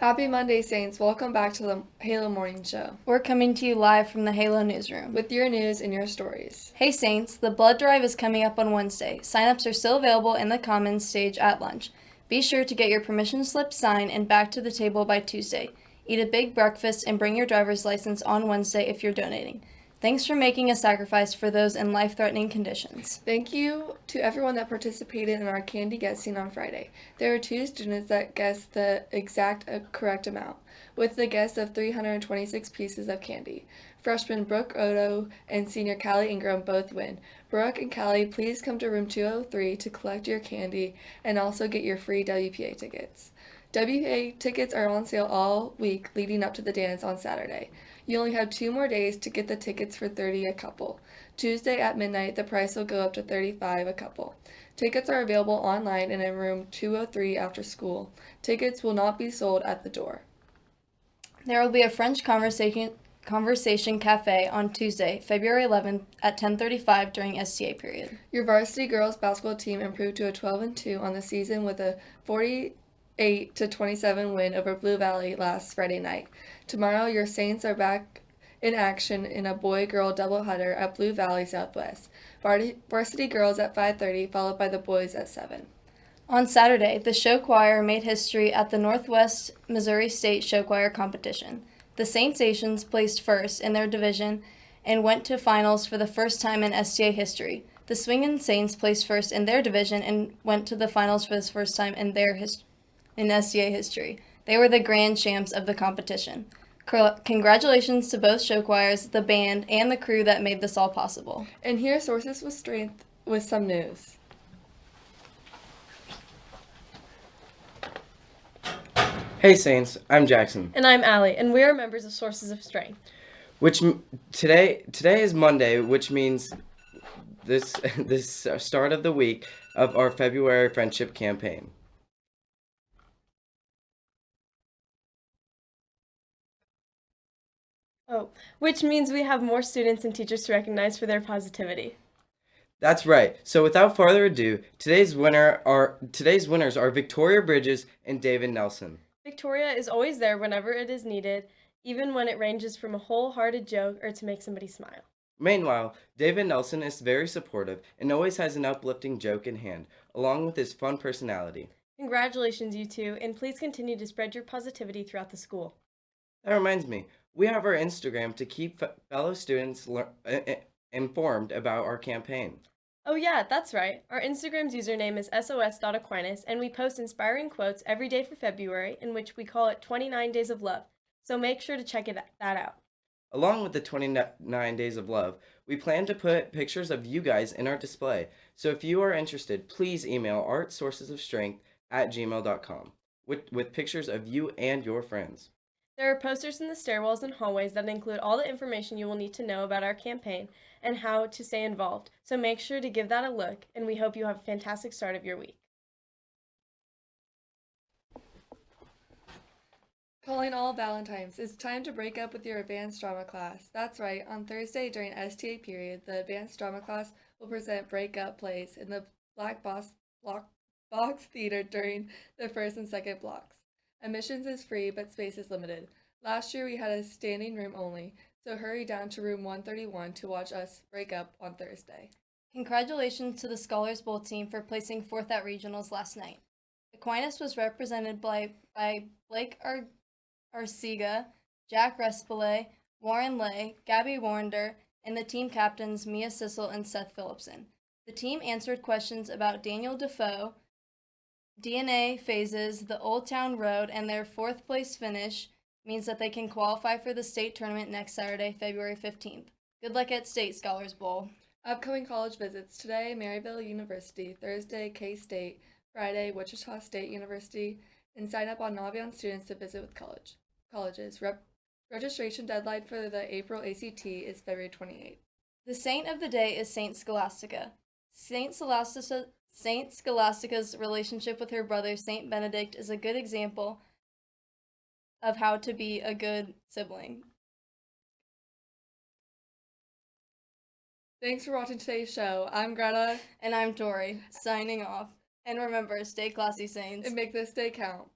Happy Monday, Saints. Welcome back to the Halo Morning Show We're coming to you live from the Halo Newsroom. with your news and your stories. Hey Saints, the blood drive is coming up on Wednesday. Sign-ups are still available in the Commons stage at lunch. Be sure to get your permission slip signed and back to the table by Tuesday. Eat a big breakfast and bring your driver's license on Wednesday if you're donating. Thanks for making a sacrifice for those in life-threatening conditions. Thank you to everyone that participated in our candy guessing on Friday. There were two students that guessed the exact uh, correct amount, with the guess of 326 pieces of candy. Freshman Brooke Odo and senior Callie Ingram both win. Brooke and Callie, please come to room 203 to collect your candy and also get your free WPA tickets. WPA tickets are on sale all week leading up to the dance on Saturday. You only have two more days to get the tickets for 30 a couple. Tuesday at midnight, the price will go up to 35 a couple. Tickets are available online and in room 203 after school. Tickets will not be sold at the door. There will be a French conversation conversation cafe on Tuesday, February 11th at 10:35 during STA period. Your varsity girls basketball team improved to a 12 and 2 on the season with a 48 to 27 win over Blue Valley last Friday night. Tomorrow, your Saints are back in action in a boy-girl doubleheader at Blue Valley Southwest. Varsity girls at 5:30, followed by the boys at 7. On Saturday, the show choir made history at the Northwest Missouri State Show Choir competition. The Saint Stations placed first in their division and went to finals for the first time in STA history. The Swingin' Saints placed first in their division and went to the finals for the first time in their his- in STA history. They were the grand champs of the competition. Congratulations to both show choirs, the band, and the crew that made this all possible. And here's Sources of Strength with some news. Hey Saints, I'm Jackson. And I'm Allie, and we are members of Sources of Strength. Which m- today today is Monday, which means this this uh, start of the week of our February friendship campaign. Oh, which means we have more students and teachers to recognize for their positivity. That's right. So without further ado, today's winner are today's winners are Victoria Bridges and David Nelson. Victoria is always there whenever it is needed, even when it ranges from a wholehearted joke or to make somebody smile. Meanwhile, David Nelson is very supportive and always has an uplifting joke in hand, along with his fun personality. Congratulations, you two, and please continue to spread your positivity throughout the school. That reminds me, we have our Instagram to keep fellow students informed about our campaign. Oh, yeah, that's right. Our Instagram's username is sos.aquinas, and we post inspiring quotes every day for February, in which we call it 29 Days of Love. So make sure to check it, that out. Along with the 29 Days of Love, we plan to put pictures of you guys in our display. So if you are interested, please email artsourcesofstrength at gmail.com with, with pictures of you and your friends. There are posters in the stairwells and hallways that include all the information you will need to know about our campaign and how to stay involved. So make sure to give that a look, and we hope you have a fantastic start of your week. Calling all Valentines. It's time to break up with your advanced drama class. That's right, on Thursday during STA period, the advanced drama class will present breakup plays in the Black Box, block, box Theater during the first and second blocks. Admissions is free, but space is limited. Last year we had a standing room only, so hurry down to room 131 to watch us break up on Thursday. Congratulations to the Scholars Bowl team for placing fourth at regionals last night. Aquinas was represented by, by Blake Ar- Arcega, Jack Respile, Warren Lay, Gabby Warrender, and the team captains Mia Sissel and Seth Phillipson. The team answered questions about Daniel Defoe, DNA phases, the Old Town Road, and their fourth place finish means that they can qualify for the state tournament next Saturday, February 15th. Good luck at State Scholars Bowl. Upcoming college visits today, Maryville University, Thursday, K State, Friday, Wichita State University, and sign up on Naviance students to visit with college colleges. Rep- registration deadline for the April ACT is February 28th. The saint of the day is Saint Scholastica. Saint Scholastica Saint Scholastica's relationship with her brother Saint Benedict is a good example of how to be a good sibling. Thanks for watching today's show. I'm Greta, And I'm Tori, signing off. And remember, stay classy, Saints. and make this day count.